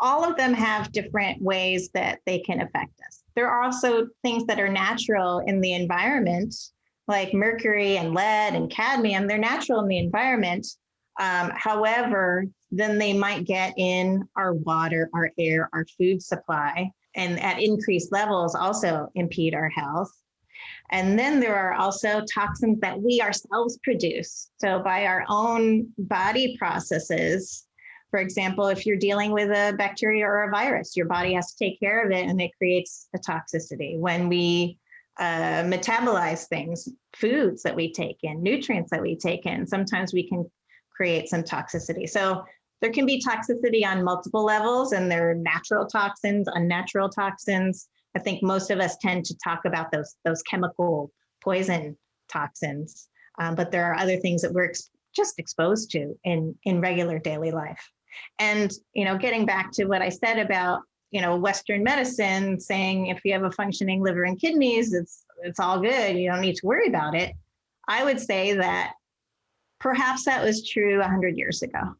all of them have different ways that they can affect us. There are also things that are natural in the environment, like mercury and lead and cadmium. They're natural in the environment. Um, however, then they might get in our water, our air, our food supply, and at increased levels also impede our health. And then there are also toxins that we ourselves produce. So by our own body processes, for example, if you're dealing with a bacteria or a virus, your body has to take care of it and it creates a toxicity. When we uh, metabolize things, foods that we take in, nutrients that we take in, sometimes we can create some toxicity. So there can be toxicity on multiple levels and there are natural toxins, unnatural toxins. I think most of us tend to talk about those, those chemical poison toxins, um, but there are other things that we're ex just exposed to in, in regular daily life. And, you know, getting back to what I said about, you know, Western medicine saying if you have a functioning liver and kidneys, it's, it's all good. You don't need to worry about it. I would say that perhaps that was true 100 years ago.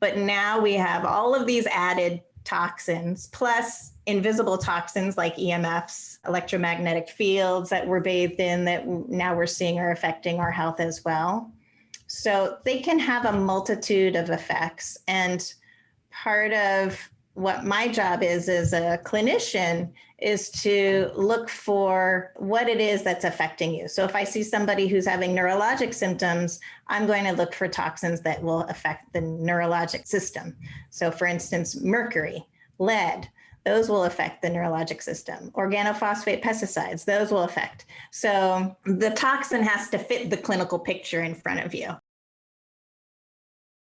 But now we have all of these added toxins, plus invisible toxins like EMFs, electromagnetic fields that we're bathed in that now we're seeing are affecting our health as well. So they can have a multitude of effects. And part of what my job is as a clinician is to look for what it is that's affecting you. So if I see somebody who's having neurologic symptoms, I'm going to look for toxins that will affect the neurologic system. So for instance, mercury, lead, those will affect the neurologic system. Organophosphate pesticides, those will affect. So the toxin has to fit the clinical picture in front of you.